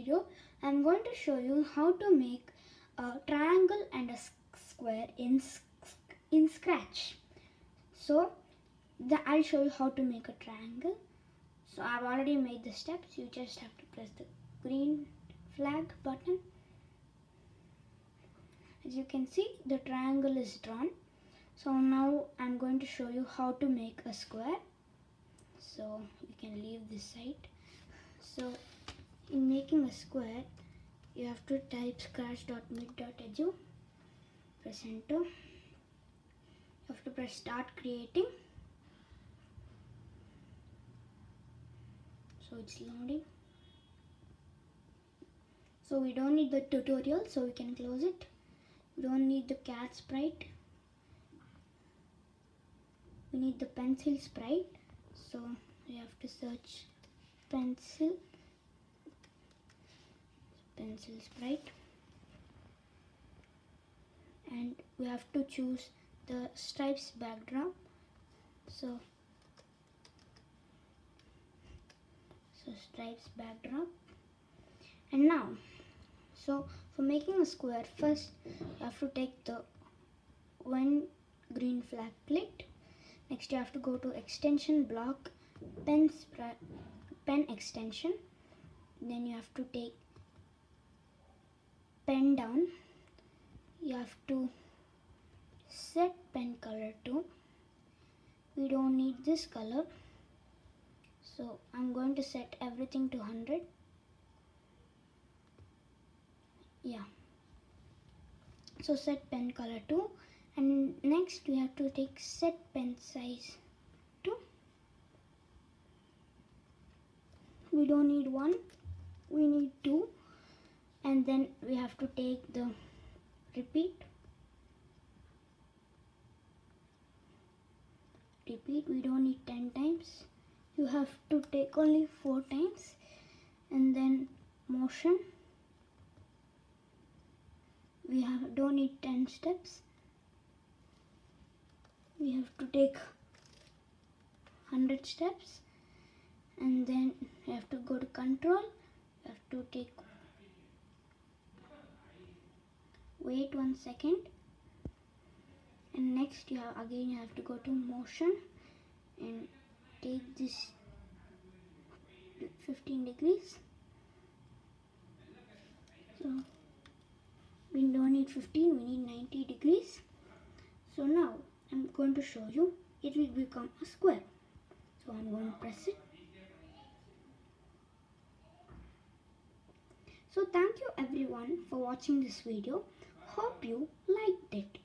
video I'm going to show you how to make a triangle and a square in, in Scratch. So the, I'll show you how to make a triangle. So I've already made the steps. You just have to press the green flag button. As you can see the triangle is drawn. So now I'm going to show you how to make a square. So you can leave this side. So in making a square you have to type scratch.mit.edu press enter. You have to press start creating. So it's loading. So we don't need the tutorial so we can close it. We don't need the cat sprite. We need the pencil sprite so we have to search pencil. Pencil sprite. And we have to choose the stripes backdrop. So so stripes backdrop. And now so for making a square first you have to take the one green flag clicked next you have to go to extension block pen pen extension. Then you have to take pen down. You have to set pen color to. We don't need this color. So I'm going to set everything to 100 yeah. So set pen color to and next we have to take set pen size to we don't need one we need two. And then we have to take the repeat. Repeat we don't need 10 times. You have to take only 4 times. And then motion. We have don't need 10 steps we have to take 100 steps and then you have to go to control. You have to take wait one second. And next you have again you have to go to motion and take this 15 degrees. So we don't need 15 we need 90 degrees. So now going to show you it will become a square so I'm going to press it. So thank you everyone for watching this video. Hope you like